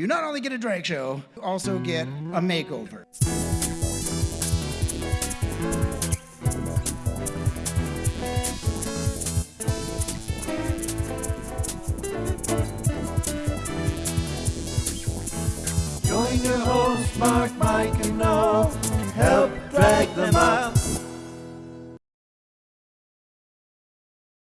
You not only get a drag show, you also get a makeover. Join your host, Mark, Mike,